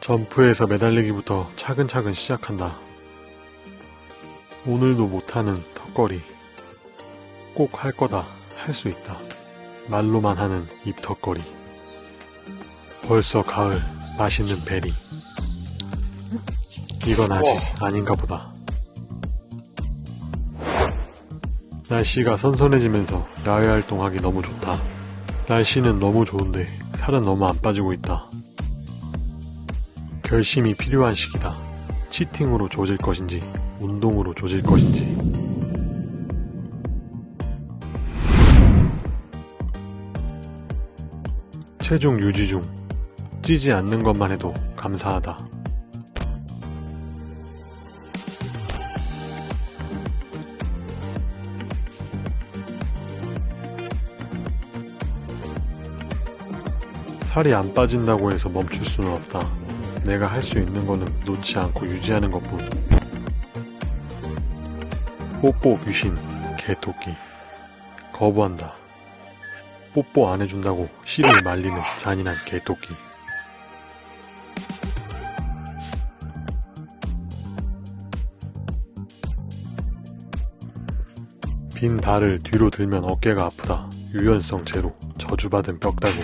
점프에서 매달리기부터 차근차근 시작한다. 오늘도 못하는 턱걸이. 꼭 할 거다. 할 수 있다. 말로만 하는 입턱걸이. 벌써 가을. 맛있는 베리. 이건 아직 아닌가 보다. 날씨가 선선해지면서 야외 활동하기 너무 좋다. 날씨는 너무 좋은데 살은 너무 안 빠지고 있다. 결심이 필요한 시기다. 치팅으로 조질 것인지, 운동으로 조질 것인지. 체중 유지 중. 찌지 않는 것만 해도 감사하다. 살이 안 빠진다고 해서 멈출 수는 없다. 내가 할 수 있는 거는 놓지 않고 유지하는 것뿐. 뽀뽀 귀신, 개토끼. 거부한다. 뽀뽀 안 해준다고 씨를 말리는 잔인한 개토끼. 빈 발을 뒤로 들면 어깨가 아프다. 유연성 제로. 저주받은 벽다구.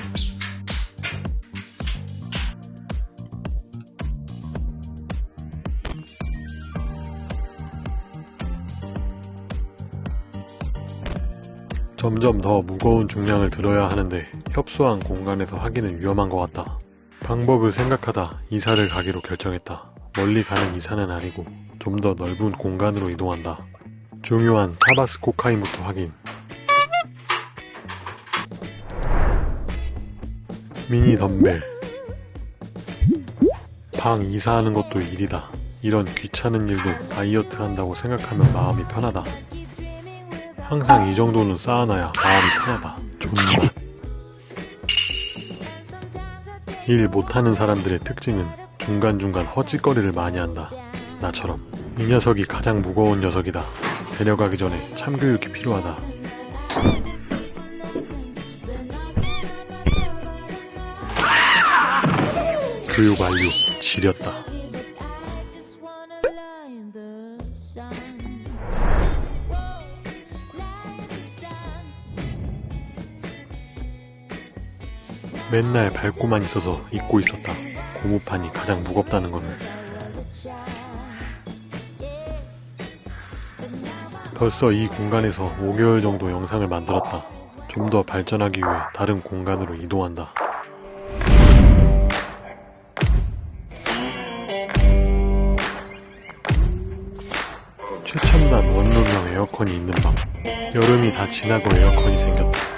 점점 더 무거운 중량을 들어야 하는데 협소한 공간에서 하기는 위험한 것 같다. 방법을 생각하다 이사를 가기로 결정했다. 멀리 가는 이사는 아니고 좀 더 넓은 공간으로 이동한다. 중요한 타바스 코카인부터 확인. 미니 덤벨. 방 이사하는 것도 일이다. 이런 귀찮은 일도 다이어트 한다고 생각하면 마음이 편하다. 항상 이 정도는 쌓아놔야 마음이 편하다. 존맛. 일 못하는 사람들의 특징은 중간중간 허짓거리를 많이 한다. 나처럼. 이 녀석이 가장 무거운 녀석이다. 데려가기 전에 참교육이 필요하다. 교육 완료. 지렸다. 맨날 밟고만 있어서 잊고 있었다. 고무판이 가장 무겁다는 것을. 벌써 이 공간에서 5개월 정도 영상을 만들었다. 좀 더 발전하기 위해 다른 공간으로 이동한다. 최첨단 원룸형 에어컨이 있는 방. 여름이 다 지나고 에어컨이 생겼다.